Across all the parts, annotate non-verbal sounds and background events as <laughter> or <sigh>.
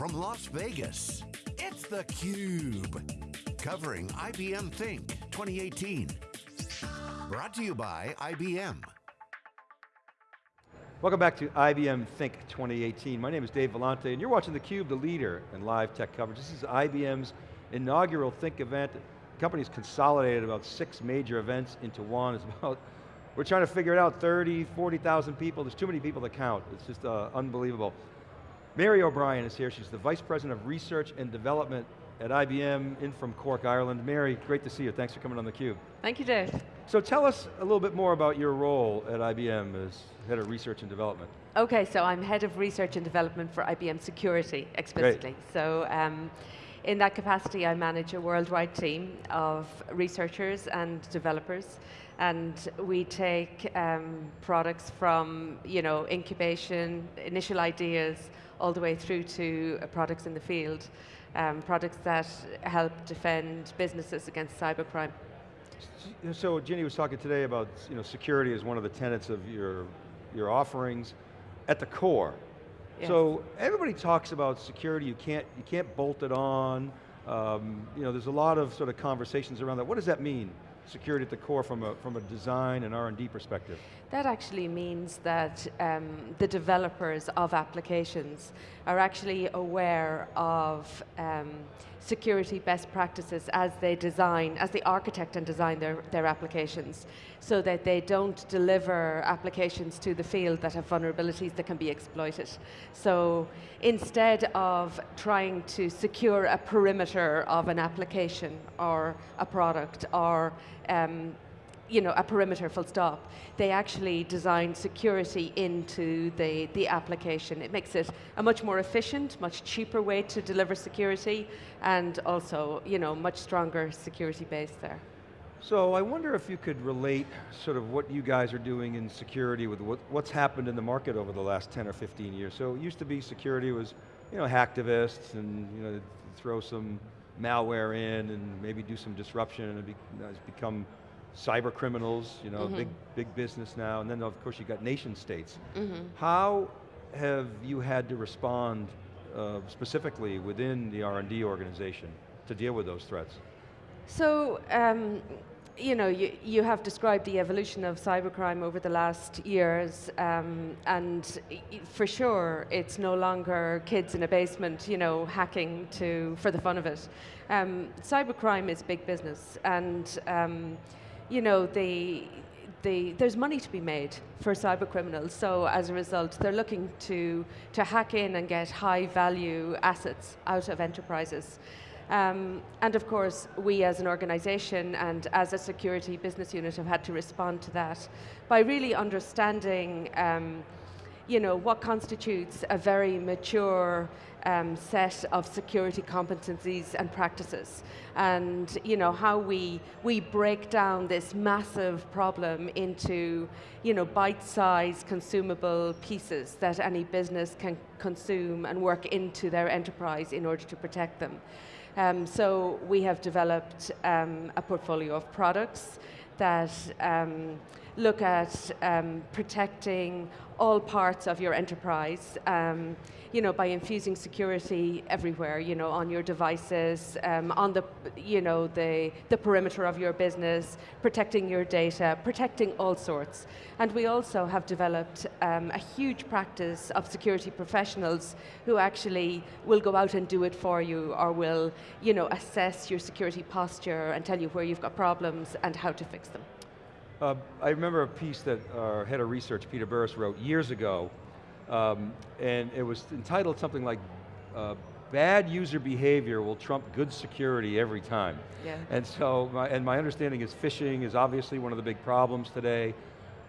from Las Vegas, it's theCUBE. Covering IBM Think 2018. Brought to you by IBM. Welcome back to IBM Think 2018. My name is Dave Vellante, and you're watching theCUBE, the leader in live tech coverage. This is IBM's inaugural Think event. The company's consolidated about six major events into one. It's about, we're trying to figure it out, 30, 40,000 people. There's too many people to count. It's just uh, unbelievable. Mary O'Brien is here. She's the Vice President of Research and Development at IBM, in from Cork, Ireland. Mary, great to see you. Thanks for coming on theCUBE. Thank you, Dave. So tell us a little bit more about your role at IBM as Head of Research and Development. Okay, so I'm Head of Research and Development for IBM Security, explicitly. Great. So um, in that capacity, I manage a worldwide team of researchers and developers, and we take um, products from you know incubation, initial ideas, all the way through to uh, products in the field, um, products that help defend businesses against cybercrime. So Ginni was talking today about you know, security as one of the tenets of your, your offerings at the core. So everybody talks about security, you can't, you can't bolt it on. Um, you know, there's a lot of sort of conversations around that. What does that mean? Security at the core from a, from a design and R&D perspective? That actually means that um, the developers of applications are actually aware of um, security best practices as they design, as they architect and design their, their applications, so that they don't deliver applications to the field that have vulnerabilities that can be exploited. So instead of trying to secure a perimeter of an application or a product or um, you know, a perimeter full stop. They actually design security into the, the application. It makes it a much more efficient, much cheaper way to deliver security and also, you know, much stronger security base there. So I wonder if you could relate sort of what you guys are doing in security with what, what's happened in the market over the last 10 or 15 years. So it used to be security was, you know, hacktivists and, you know, throw some malware in and maybe do some disruption and it's become cyber criminals, you know, mm -hmm. big, big business now, and then of course you've got nation states. Mm -hmm. How have you had to respond uh, specifically within the R&D organization to deal with those threats? So, um, you know, you, you have described the evolution of cybercrime over the last years, um, and for sure, it's no longer kids in a basement, you know, hacking to for the fun of it. Um, cybercrime is big business, and um, you know, the, the, there's money to be made for cyber criminals. So as a result, they're looking to, to hack in and get high value assets out of enterprises. Um, and of course, we as an organization and as a security business unit have had to respond to that by really understanding um, you know, what constitutes a very mature um, set of security competencies and practices. And you know, how we, we break down this massive problem into you know, bite-sized consumable pieces that any business can consume and work into their enterprise in order to protect them. Um, so we have developed um, a portfolio of products that um, look at um, protecting all parts of your enterprise, um, you know, by infusing security everywhere, you know, on your devices, um, on the, you know, the, the perimeter of your business, protecting your data, protecting all sorts. And we also have developed um, a huge practice of security professionals who actually will go out and do it for you or will, you know, assess your security posture and tell you where you've got problems and how to fix them. Uh, I remember a piece that our head of research, Peter Burris, wrote years ago, um, and it was entitled something like, uh, bad user behavior will trump good security every time. Yeah. And so, my, and my understanding is phishing is obviously one of the big problems today.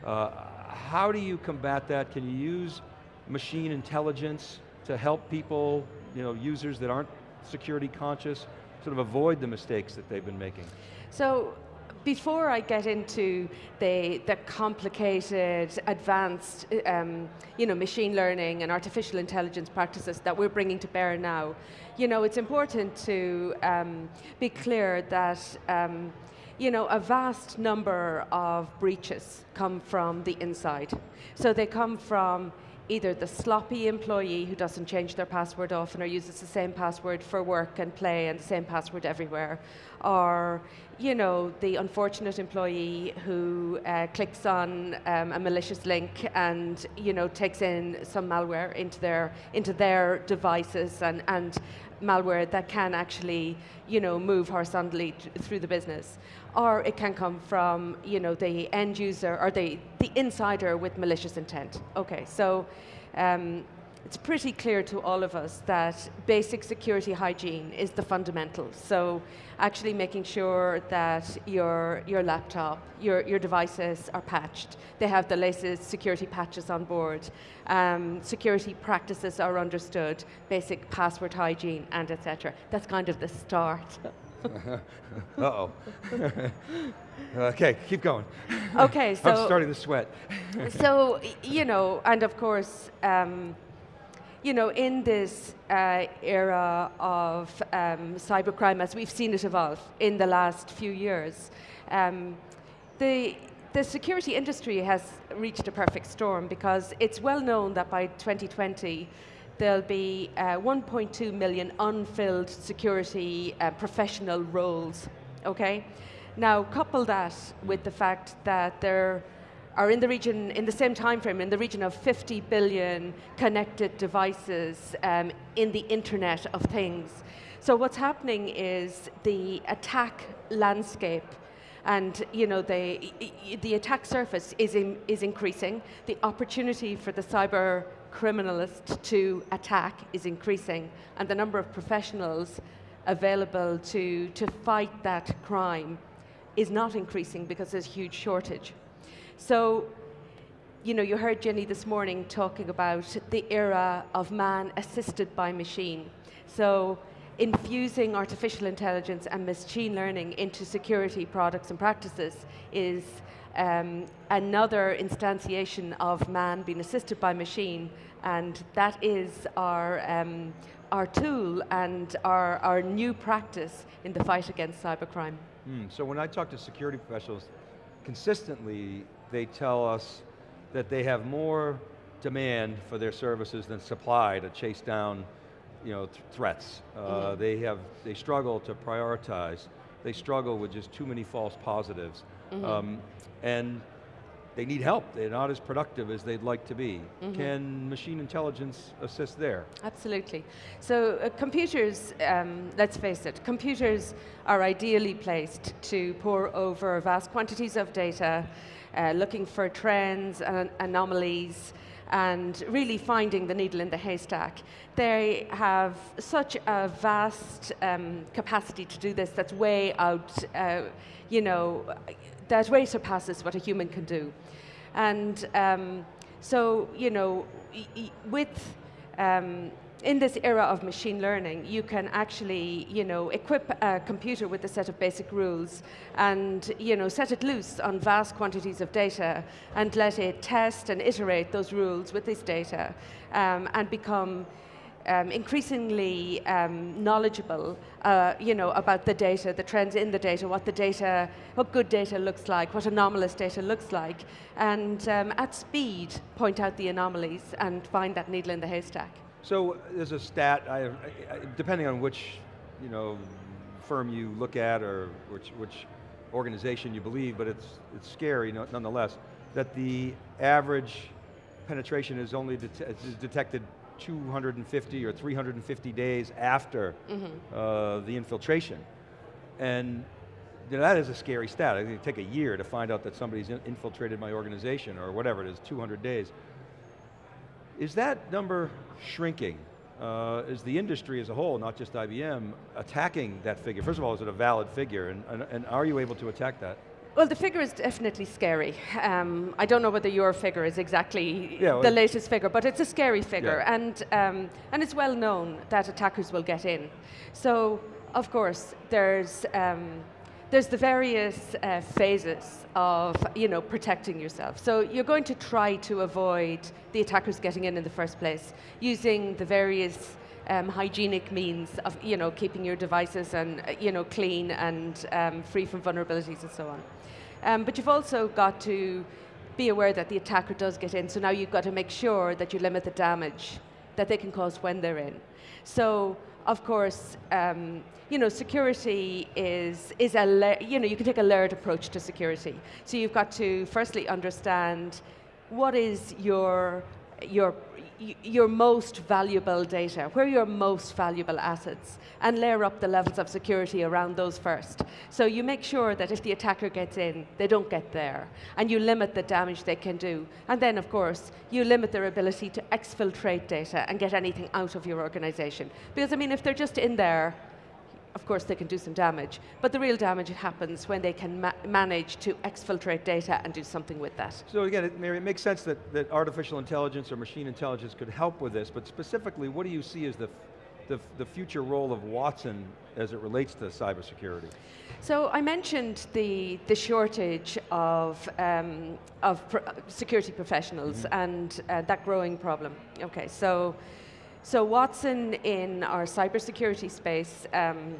Uh, how do you combat that? Can you use machine intelligence to help people, you know, users that aren't security conscious, sort of avoid the mistakes that they've been making? So, before I get into the, the complicated, advanced um, you know, machine learning and artificial intelligence practices that we're bringing to bear now, you know, it's important to um, be clear that um, you know, a vast number of breaches come from the inside. So they come from either the sloppy employee who doesn't change their password often or uses the same password for work and play and the same password everywhere, or you know the unfortunate employee who uh, clicks on um, a malicious link and you know takes in some malware into their into their devices and and malware that can actually you know move horizontally through the business. Or it can come from you know the end user or the the insider with malicious intent. Okay so um, it's pretty clear to all of us that basic security hygiene is the fundamental. So actually making sure that your, your laptop, your, your devices are patched. They have the latest security patches on board. Um, security practices are understood, basic password hygiene, and etc. That's kind of the start. <laughs> Uh-oh. <laughs> okay, keep going. Okay, <laughs> so... I'm starting to sweat. so, you know, and of course, um, you know, in this uh, era of um, cybercrime, as we've seen it evolve in the last few years, um, the, the security industry has reached a perfect storm because it's well known that by 2020, there'll be uh, 1.2 million unfilled security uh, professional roles, okay? Now, couple that with the fact that there are in the region, in the same time frame, in the region of 50 billion connected devices um, in the Internet of Things. So what's happening is the attack landscape and you know the the attack surface is in, is increasing. The opportunity for the cyber criminalist to attack is increasing, and the number of professionals available to to fight that crime is not increasing because there's a huge shortage. So, you know, you heard Ginni this morning talking about the era of man assisted by machine. So, infusing artificial intelligence and machine learning into security products and practices is um, another instantiation of man being assisted by machine, and that is our, um, our tool and our, our new practice in the fight against cybercrime. Mm, so when I talk to security professionals, consistently they tell us that they have more demand for their services than supply to chase down you know, th threats. Uh, mm -hmm. They have, they struggle to prioritize. They struggle with just too many false positives. Mm -hmm. um, and they need help. They're not as productive as they'd like to be. Mm -hmm. Can machine intelligence assist there? Absolutely. So uh, computers, um, let's face it, computers are ideally placed to pore over vast quantities of data uh, looking for trends and anomalies and really finding the needle in the haystack. They have such a vast um, capacity to do this that's way out, uh, you know, that way surpasses what a human can do. And um, so, you know, with um, in this era of machine learning, you can actually, you know, equip a computer with a set of basic rules and, you know, set it loose on vast quantities of data and let it test and iterate those rules with this data um, and become um, increasingly um, knowledgeable, uh, you know, about the data, the trends in the data, what the data, what good data looks like, what anomalous data looks like, and um, at speed point out the anomalies and find that needle in the haystack. So there's a stat, I, I, depending on which you know, firm you look at or which, which organization you believe, but it's, it's scary nonetheless, that the average penetration is only det is detected 250 or 350 days after mm -hmm. uh, the infiltration. And you know, that is a scary stat. It take a year to find out that somebody's infiltrated my organization or whatever it is, 200 days. Is that number shrinking? Uh, is the industry as a whole, not just IBM, attacking that figure? First of all, is it a valid figure, and, and, and are you able to attack that? Well, the figure is definitely scary. Um, I don't know whether your figure is exactly yeah, well, the latest figure, but it's a scary figure, yeah. and, um, and it's well known that attackers will get in. So, of course, there's um, there's the various uh, phases of you know, protecting yourself. So you're going to try to avoid the attackers getting in in the first place using the various um, hygienic means of you know, keeping your devices and, uh, you know, clean and um, free from vulnerabilities and so on. Um, but you've also got to be aware that the attacker does get in. So now you've got to make sure that you limit the damage that they can cause when they're in. So of course, um, you know, security is, is a, you know, you can take a layered approach to security. So you've got to firstly understand what is your, your your most valuable data, where your most valuable assets, and layer up the levels of security around those first. So you make sure that if the attacker gets in, they don't get there, and you limit the damage they can do. And then, of course, you limit their ability to exfiltrate data and get anything out of your organization. Because, I mean, if they're just in there, of course they can do some damage, but the real damage happens when they can ma manage to exfiltrate data and do something with that. So again, it, Mary, it makes sense that, that artificial intelligence or machine intelligence could help with this, but specifically, what do you see as the, the, the future role of Watson as it relates to cybersecurity? So I mentioned the, the shortage of, um, of pr security professionals mm -hmm. and uh, that growing problem. Okay, so so Watson in our cybersecurity space um,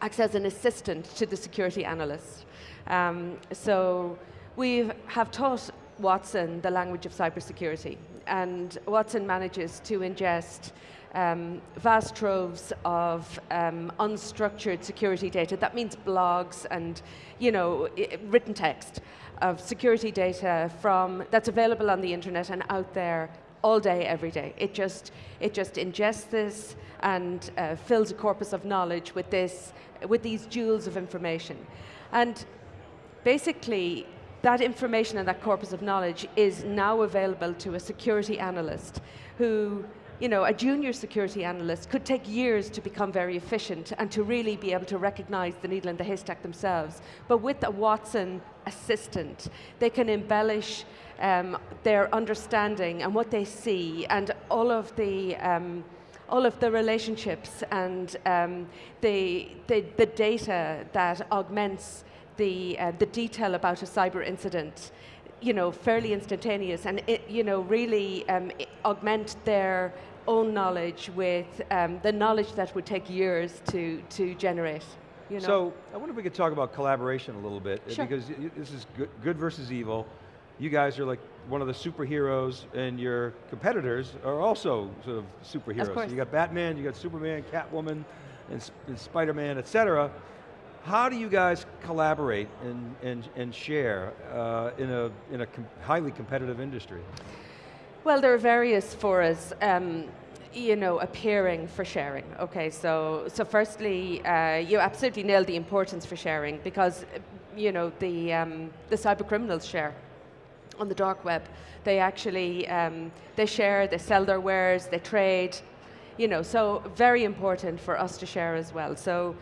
acts as an assistant to the security analyst. Um, so we have taught Watson the language of cybersecurity, and Watson manages to ingest um, vast troves of um, unstructured security data. That means blogs and, you know, written text of security data from that's available on the internet and out there all day, every day. It just, it just ingests this and uh, fills a corpus of knowledge with this, with these jewels of information. And basically, that information and that corpus of knowledge is now available to a security analyst who you know, a junior security analyst could take years to become very efficient and to really be able to recognize the needle in the haystack themselves. But with a Watson assistant, they can embellish um, their understanding and what they see and all of the um, all of the relationships and um, the, the, the, data that augments the, uh, the detail about a cyber incident you know, fairly instantaneous and, it, you know, really um, augment their own knowledge with um, the knowledge that would take years to, to generate. You know? So, I wonder if we could talk about collaboration a little bit, sure. because this is good, good versus evil. You guys are like one of the superheroes, and your competitors are also sort of superheroes. Of. So you got Batman, you got Superman, Catwoman, and, and Spider-Man, et cetera. How do you guys collaborate and, and, and share uh, in a, in a com highly competitive industry? Well, there are various forums, um, you know, appearing for sharing. Okay, so so firstly, uh, you absolutely nailed the importance for sharing because, you know, the um, the cyber criminals share on the dark web. They actually um, they share, they sell their wares, they trade, you know. So very important for us to share as well. So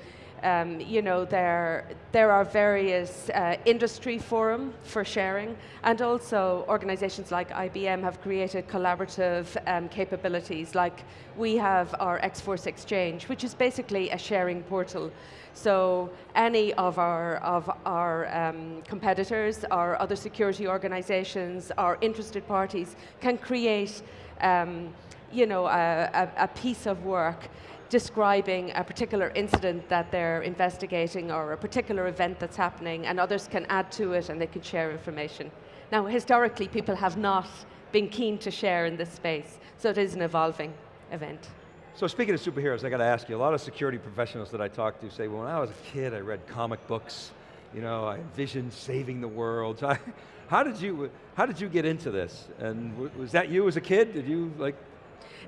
um, you know, there, there are various uh, industry forum for sharing, and also organizations like IBM have created collaborative um, capabilities, like we have our X-Force Exchange, which is basically a sharing portal. So any of our, of our um, competitors, our other security organizations, our interested parties can create um, you know, a, a, a piece of work describing a particular incident that they're investigating or a particular event that's happening and others can add to it and they can share information. Now historically people have not been keen to share in this space, so it is an evolving event. So speaking of superheroes, I got to ask you, a lot of security professionals that I talk to say, well, when I was a kid, I read comic books, you know, I envisioned saving the world. <laughs> How did you, how did you get into this? And was that you as a kid? Did you like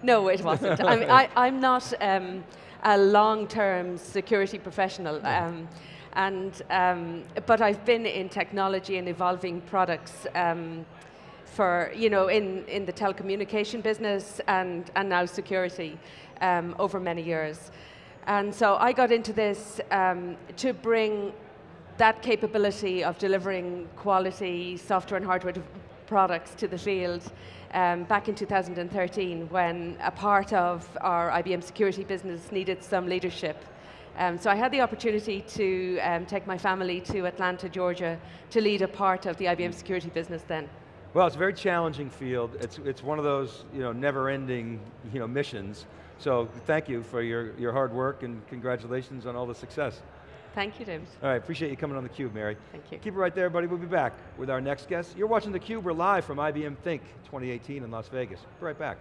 no, it wasn't. I mean, I, <laughs> am not um, a long-term security professional. Um, and, um, but I've been in technology and evolving products um, for, you know, in, in the telecommunication business and, and now security um, over many years. And so I got into this um, to bring that capability of delivering quality software and hardware products to the field um, back in 2013 when a part of our IBM security business needed some leadership. Um, so I had the opportunity to um, take my family to Atlanta, Georgia to lead a part of the IBM security business then. Well, it's a very challenging field. It's, it's one of those you know, never-ending you know, missions. So thank you for your, your hard work and congratulations on all the success. Thank you, James. All right, appreciate you coming on theCUBE, Mary. Thank you. Keep it right there, everybody. We'll be back with our next guest. You're watching theCUBE, we're live from IBM Think 2018 in Las Vegas. Be right back.